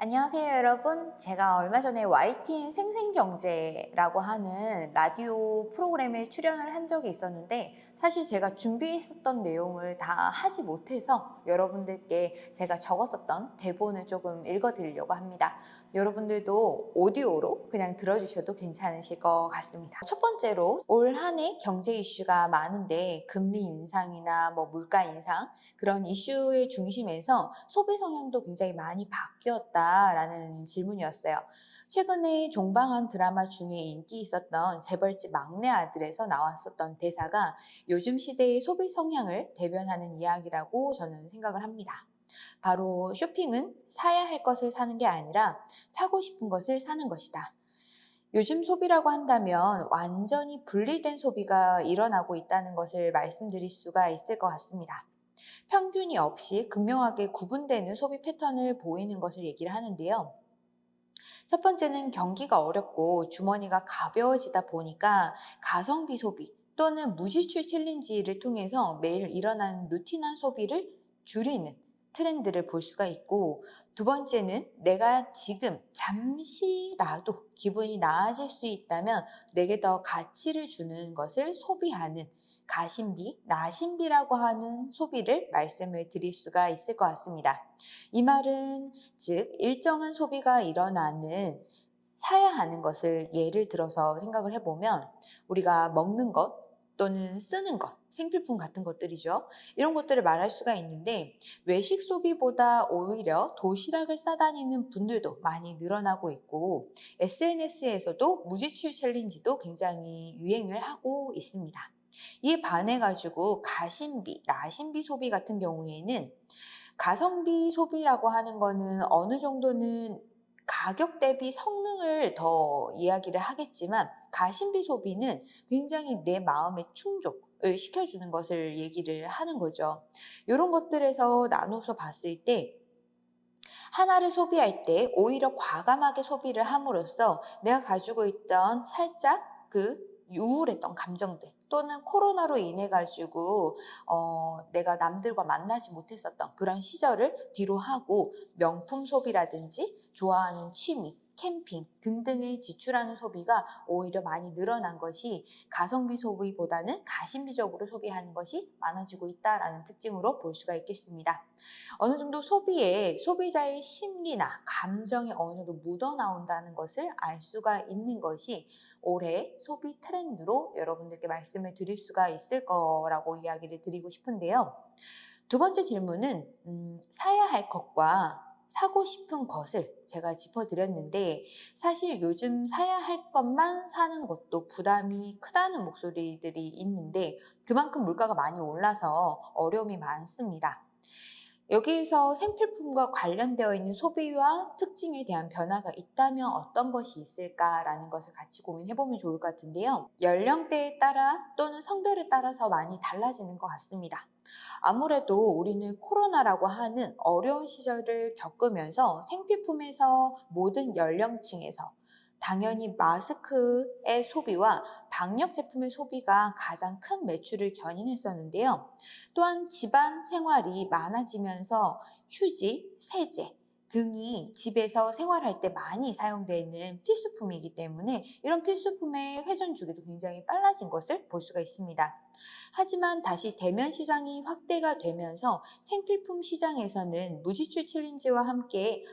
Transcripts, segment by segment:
안녕하세요 여러분. 제가 얼마 전에 YTN 생생경제라고 하는 라디오 프로그램에 출연을 한 적이 있었는데 사실 제가 준비했었던 내용을 다 하지 못해서 여러분들께 제가 적었었던 대본을 조금 읽어드리려고 합니다 여러분들도 오디오로 그냥 들어주셔도 괜찮으실 것 같습니다 첫 번째로 올 한 해 경제 이슈가 많은데 금리 인상이나 뭐 물가 인상 그런 이슈의 중심에서 소비 성향도 굉장히 많이 바뀌었다 라는 질문이었어요. 최근에 종방한 드라마 중에 인기 있었던 재벌집 막내 아들에서 나왔었던 대사가 요즘 시대의 소비 성향을 대변하는 이야기라고 저는 생각을 합니다. 바로 쇼핑은 사야 할 것을 사는 게 아니라 사고 싶은 것을 사는 것이다. 요즘 소비라고 한다면 완전히 분리된 소비가 일어나고 있다는 것을 말씀드릴 수가 있을 것 같습니다. 평균이 없이 극명하게 구분되는 소비 패턴을 보이는 것을 얘기를 하는데요. 첫 번째는 경기가 어렵고 주머니가 가벼워지다 보니까 가성비 소비 또는 무지출 챌린지를 통해서 매일 일어나는 루틴한 소비를 줄이는 트렌드를 볼 수가 있고 두 번째는 내가 지금 잠시라도 기분이 나아질 수 있다면 내게 더 가치를 주는 것을 소비하는 가심비, 나심비라고 하는 소비를 말씀을 드릴 수가 있을 것 같습니다. 이 말은 즉 일정한 소비가 일어나는 사야 하는 것을 예를 들어서 생각을 해보면 우리가 먹는 것 또는 쓰는 것, 생필품 같은 것들이죠. 이런 것들을 말할 수가 있는데 외식 소비보다 오히려 도시락을 싸다니는 분들도 많이 늘어나고 있고 SNS에서도 무지출 챌린지도 굉장히 유행을 하고 있습니다. 이에 반해 가지고 가심비, 나심비 소비 같은 경우에는 가성비 소비라고 하는 거는 어느 정도는 가격 대비 성능을 더 이야기를 하겠지만 가심비 소비는 굉장히 내 마음의 충족 을 시켜주는 것을 얘기를 하는 거죠. 이런 것들에서 나눠서 봤을 때 하나를 소비할 때 오히려 과감하게 소비를 함으로써 내가 가지고 있던 살짝 그 우울했던 감정들 또는 코로나로 인해 가지고 어, 내가 남들과 만나지 못했었던 그런 시절을 뒤로 하고 명품 소비라든지 좋아하는 취미 캠핑 등등에 지출하는 소비가 오히려 많이 늘어난 것이 가성비 소비보다는 가심비적으로 소비하는 것이 많아지고 있다는 특징으로 볼 수가 있겠습니다. 어느 정도 소비에 소비자의 심리나 감정이 어느 정도 묻어나온다는 것을 알 수가 있는 것이 올해 소비 트렌드로 여러분들께 말씀을 드릴 수가 있을 거라고 이야기를 드리고 싶은데요. 두 번째 질문은 음, 사야 할 것과 사고 싶은 것을 제가 짚어드렸는데 사실 요즘 사야 할 것만 사는 것도 부담이 크다는 목소리들이 있는데 그만큼 물가가 많이 올라서 어려움이 많습니다. 여기에서 생필품과 관련되어 있는 소비와 특징에 대한 변화가 있다면 어떤 것이 있을까라는 것을 같이 고민해보면 좋을 것 같은데요. 연령대에 따라 또는 성별에 따라서 많이 달라지는 것 같습니다. 아무래도 우리는 코로나라고 하는 어려운 시절을 겪으면서 생필품에서 모든 연령층에서 당연히 마스크의 소비와 방역 제품의 소비가 가장 큰 매출을 견인했었는데요. 또한 집안 생활이 많아지면서 휴지, 세제, 등이 집에서 생활할 때 많이 사용되는 필수품이기 때문에 이런 필수품의 회전 주기도 굉장히 빨라진 것을 볼 수가 있습니다. 하지만 다시 대면 시장이 확대가 되면서 생필품 시장에서는 무지출 챌린지와 함께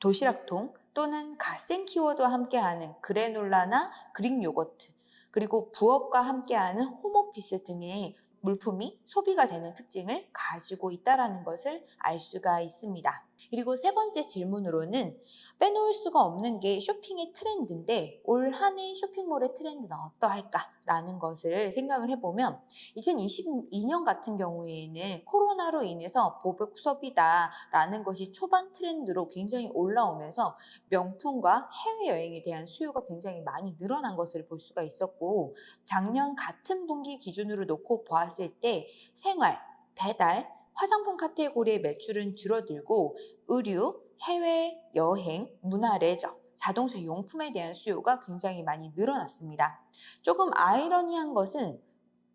도시락통 또는 갓생 키워드와 함께하는 granola나 Greek yogurt 그리고 부업과 함께하는 home office 등의 물품이 소비가 되는 특징을 가지고 있다는 것을 알 수가 있습니다. 그리고 세 번째 질문으로는 빼놓을 수가 없는 게 쇼핑의 트렌드인데 올 한 해 쇼핑몰의 트렌드는 어떠할까? 라는 것을 생각을 해보면 2022년 같은 경우에는 코로나로 인해서 보복 소비다 라는 것이 초반 트렌드로 굉장히 올라오면서 명품과 해외여행에 대한 수요가 굉장히 많이 늘어난 것을 볼 수가 있었고 작년 같은 분기 기준으로 놓고 보았을 때 생활, 배달, 화장품 카테고리의 매출은 줄어들고 의류, 해외 여행, 문화 레저, 자동차 용품에 대한 수요가 굉장히 많이 늘어났습니다. 조금 아이러니한 것은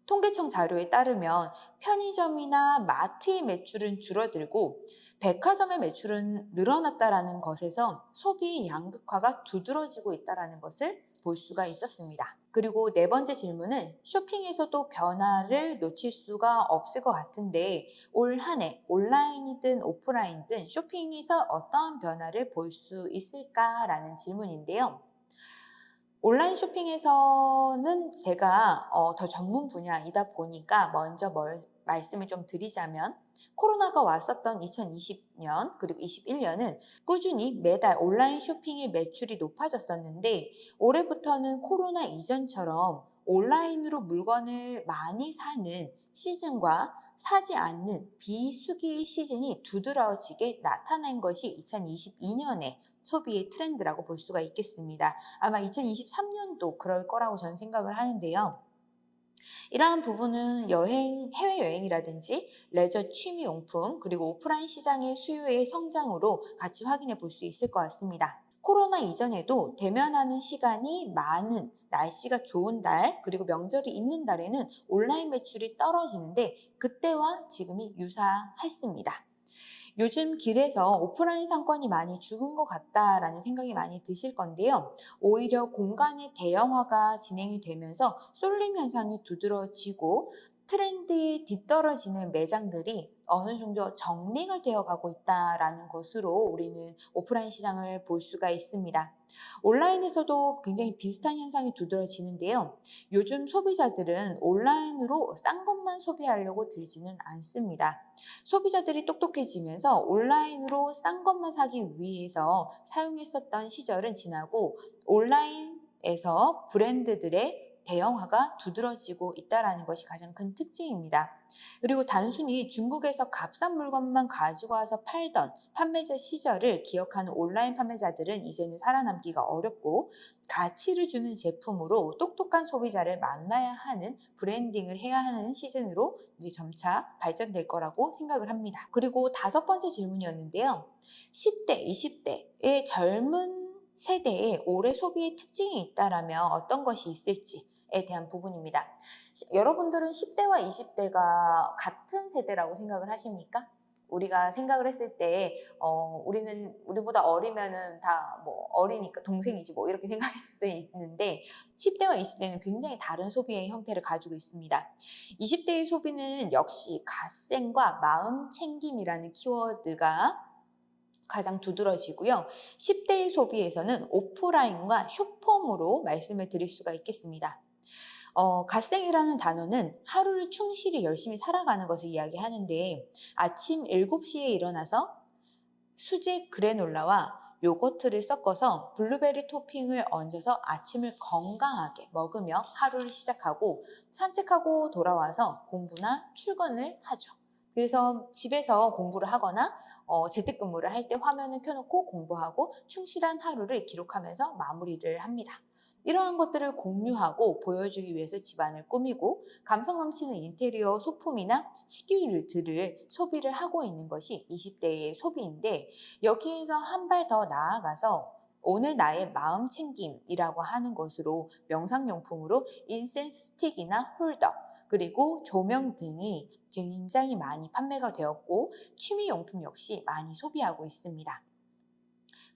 통계청 자료에 따르면 편의점이나 마트의 매출은 줄어들고 백화점의 매출은 늘어났다라는 것에서 소비 양극화가 두드러지고 있다라는 것을 볼 수가 있었습니다. 그리고 네 번째 질문은 쇼핑에서도 변화를 놓칠 수가 없을 것 같은데 올 한 해 온라인이든 오프라인이든 쇼핑에서 어떠한 변화를 볼 수 있을까라는 질문인데요. 온라인 쇼핑에서는 제가 어, 더 전문 분야이다 보니까 먼저 뭘, 말씀을 좀 드리자면 코로나가 왔었던 2020년 그리고 21년은 꾸준히 매달 온라인 쇼핑의 매출이 높아졌었는데 올해부터는 코로나 이전처럼 온라인으로 물건을 많이 사는 시즌과 사지 않는 비수기 시즌이 두드러지게 나타난 것이 2022년의 소비의 트렌드라고 볼 수가 있겠습니다. 아마 2023년도 그럴 거라고 저는 생각을 하는데요. 이러한 부분은 여행, 해외여행이라든지 레저 취미용품, 그리고 오프라인 시장의 수요의 성장으로 같이 확인해 볼 수 있을 것 같습니다. 코로나 이전에도 대면하는 시간이 많은 날씨가 좋은 달 그리고 명절이 있는 달에는 온라인 매출이 떨어지는데 그때와 지금이 유사했습니다. 요즘 길에서 오프라인 상권이 많이 죽은 것 같다라는 생각이 많이 드실 건데요. 오히려 공간의 대형화가 진행이 되면서 쏠림 현상이 두드러지고 트렌드에 뒤떨어지는 매장들이 어느 정도 정리가 되어 가고 있다라는 것으로 우리는 오프라인 시장을 볼 수가 있습니다. 온라인에서도 굉장히 비슷한 현상이 두드러지는데요. 요즘 소비자들은 온라인으로 싼 것만 소비하려고 들지는 않습니다. 소비자들이 똑똑해지면서 온라인으로 싼 것만 사기 위해서 사용했었던 시절은 지나고 온라인에서 브랜드들의 대형화가 두드러지고 있다는 것이 가장 큰 특징입니다. 그리고 단순히 중국에서 값싼 물건만 가지고 와서 팔던 판매자 시절을 기억하는 온라인 판매자들은 이제는 살아남기가 어렵고 가치를 주는 제품으로 똑똑한 소비자를 만나야 하는 브랜딩을 해야 하는 시즌으로 이제 점차 발전될 거라고 생각을 합니다. 그리고 다섯 번째 질문이었는데요. 10대, 20대의 젊은 세대의 올해 소비의 특징이 있다라면 어떤 것이 있을지 에 대한 부분입니다. 여러분들은 10대와 20대가 같은 세대라고 생각을 하십니까? 우리가 생각을 했을 때, 어, 우리는, 우리보다 어리면은 다 뭐 어리니까 동생이지 뭐 이렇게 생각할 수도 있는데, 10대와 20대는 굉장히 다른 소비의 형태를 가지고 있습니다. 20대의 소비는 역시 갓생과 마음 챙김이라는 키워드가 가장 두드러지고요. 10대의 소비에서는 오프라인과 쇼폼으로 말씀을 드릴 수가 있겠습니다. 어, 갓생이라는 단어는 하루를 충실히 열심히 살아가는 것을 이야기하는데 아침 7시에 일어나서 수제 그래놀라와 요거트를 섞어서 블루베리 토핑을 얹어서 아침을 건강하게 먹으며 하루를 시작하고 산책하고 돌아와서 공부나 출근을 하죠. 그래서 집에서 공부를 하거나 어, 재택근무를 할 때 화면을 켜놓고 공부하고 충실한 하루를 기록하면서 마무리를 합니다. 이러한 것들을 공유하고 보여주기 위해서 집안을 꾸미고 감성 넘치는 인테리어 소품이나 식기류들을 소비를 하고 있는 것이 20대의 소비인데 여기에서 한 발 더 나아가서 오늘 나의 마음 챙김이라고 하는 것으로 명상용품으로 incense stick이나 holder 그리고 조명 등이 굉장히 많이 판매가 되었고 취미용품 역시 많이 소비하고 있습니다.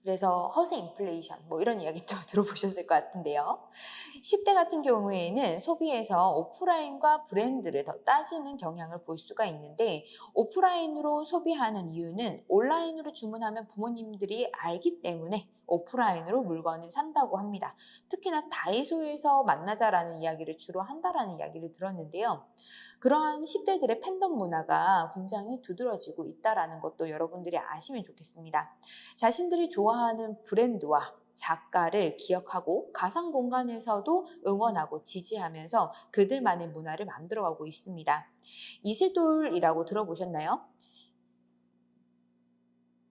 그래서 허세 인플레이션 뭐 이런 이야기도 들어보셨을 것 같은데요. 10대 같은 경우에는 소비에서 오프라인과 브랜드를 더 따지는 경향을 볼 수가 있는데 오프라인으로 소비하는 이유는 온라인으로 주문하면 부모님들이 알기 때문에 오프라인으로 물건을 산다고 합니다. 특히나 다이소에서 만나자라는 이야기를 주로 한다라는 이야기를 들었는데요. 그러한 10대들의 팬덤 문화가 굉장히 두드러지고 있다는 것도 여러분들이 아시면 좋겠습니다. 자신들이 좋아하는 브랜드와 작가를 기억하고 가상 공간에서도 응원하고 지지하면서 그들만의 문화를 만들어가고 있습니다. 이세돌이라고 들어보셨나요?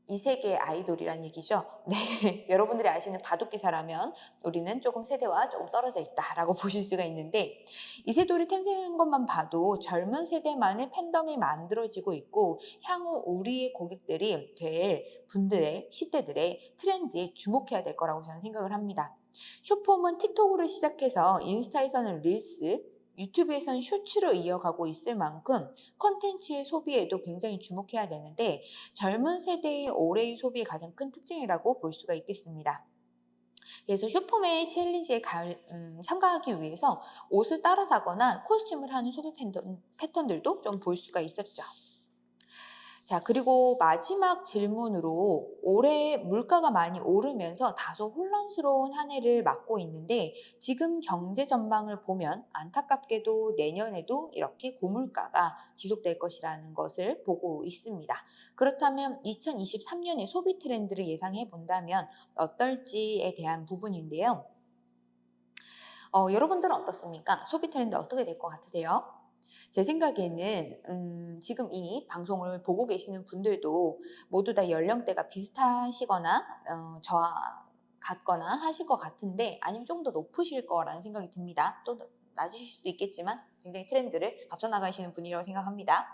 이 세계의 아이돌이란 얘기죠. 네, 여러분들이 아시는 바둑기사라면 우리는 조금 세대와 조금 떨어져 있다라고 보실 수가 있는데 이세돌이 탄생한 것만 봐도 젊은 세대만의 팬덤이 만들어지고 있고 향후 우리의 고객들이 될 분들의 10대들의 트렌드에 주목해야 될 거라고 저는 생각을 합니다. 쇼폼은 틱톡으로 시작해서 인스타에서는 릴스, 유튜브에선 쇼츠로 이어가고 있을 만큼 컨텐츠의 소비에도 굉장히 주목해야 되는데 젊은 세대의 올해의 소비의 가장 큰 특징이라고 볼 수가 있겠습니다. 그래서 쇼폼의 챌린지에 가- 음, 참가하기 위해서 옷을 따라 사거나 코스튬을 하는 소비 팬더- 패턴들도 좀 볼 수가 있었죠. 자, 그리고 마지막 질문으로 올해 물가가 많이 오르면서 다소 혼란스러운 한 해를 맞고 있는데 지금 경제 전망을 보면 안타깝게도 내년에도 이렇게 고물가가 지속될 것이라는 것을 보고 있습니다. 그렇다면 2023년의 소비 트렌드를 예상해 본다면 어떨지에 대한 부분인데요. 어, 여러분들은 어떻습니까? 소비 트렌드 어떻게 될 것 같으세요? 제 생각에는 음, 지금 이 방송을 보고 계시는 분들도 모두 다 연령대가 비슷하시거나 어, 저와 같거나 하실 것 같은데 아니면 좀 더 높으실 거라는 생각이 듭니다. 또 낮으실 수도 있겠지만 굉장히 트렌드를 앞서 나가시는 분이라고 생각합니다.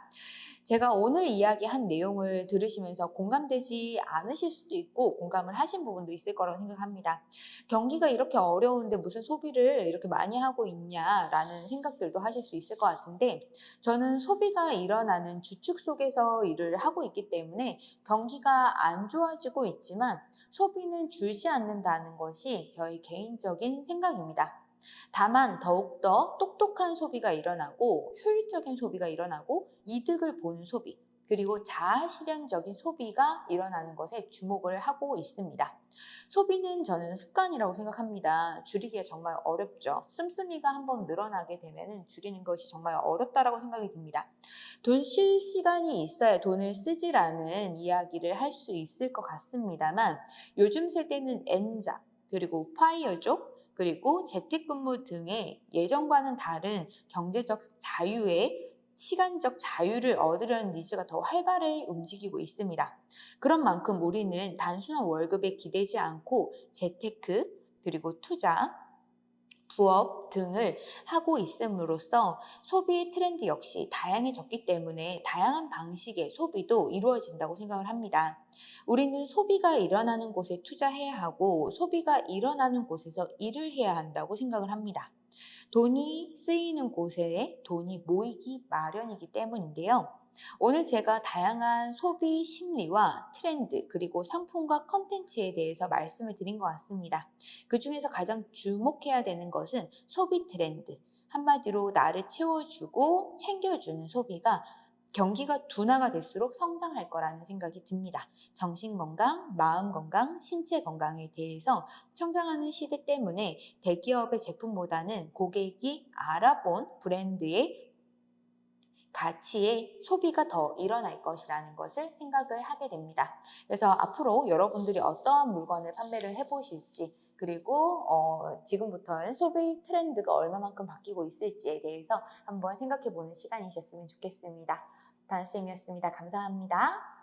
제가 오늘 이야기한 내용을 들으시면서 공감되지 않으실 수도 있고 공감을 하신 부분도 있을 거라고 생각합니다. 경기가 이렇게 어려운데 무슨 소비를 이렇게 많이 하고 있냐라는 생각들도 하실 수 있을 것 같은데 저는 소비가 일어나는 주축 속에서 일을 하고 있기 때문에 경기가 안 좋아지고 있지만 소비는 줄지 않는다는 것이 저희 개인적인 생각입니다. 다만 더욱더 똑똑한 소비가 일어나고 효율적인 소비가 일어나고 이득을 보는 소비 그리고 자아 실현적인 소비가 일어나는 것에 주목을 하고 있습니다. 소비는 저는 습관이라고 생각합니다. 줄이기가 정말 어렵죠. 씀씀이가 한번 늘어나게 되면 줄이는 것이 정말 어렵다라고 생각이 듭니다. 돈 쓸 시간이 있어야 돈을 쓰지라는 이야기를 할 수 있을 것 같습니다만 요즘 세대는 N자 그리고 파이어족 그리고 재택근무 등의 예전과는 다른 경제적 자유의 시간적 자유를 얻으려는 니즈가 더 활발히 움직이고 있습니다. 그런 만큼 우리는 단순한 월급에 기대지 않고 재테크 그리고 투자 부업 등을 하고 있음으로써 소비 트렌드 역시 다양해졌기 때문에 다양한 방식의 소비도 이루어진다고 생각을 합니다. 우리는 소비가 일어나는 곳에 투자해야 하고 소비가 일어나는 곳에서 일을 해야 한다고 생각을 합니다. 돈이 쓰이는 곳에 돈이 모이기 마련이기 때문인데요. 오늘 제가 다양한 소비 심리와 트렌드 그리고 상품과 컨텐츠에 대해서 말씀을 드린 것 같습니다. 그 중에서 가장 주목해야 되는 것은 소비 트렌드. 한마디로 나를 채워주고 챙겨주는 소비가 경기가 둔화가 될수록 성장할 거라는 생각이 듭니다. 정신 건강, 마음 건강, 신체 건강에 대해서 성장하는 시대 때문에 대기업의 제품보다는 고객이 알아본 브랜드의 가치의 소비가 더 일어날 것이라는 것을 생각을 하게 됩니다. 그래서 앞으로 여러분들이 어떠한 물건을 판매를 해보실지 그리고 어, 지금부터는 소비 트렌드가 얼마만큼 바뀌고 있을지에 대해서 한번 생각해보는 시간이셨으면 좋겠습니다. 단쌤이었습니다. 감사합니다.